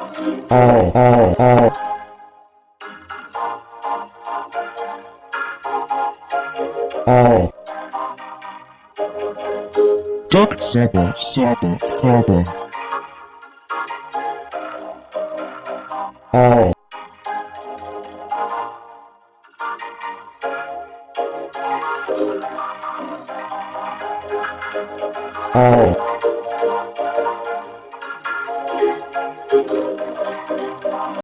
Oh. Duck supper, supper, supper. Oh. どうも。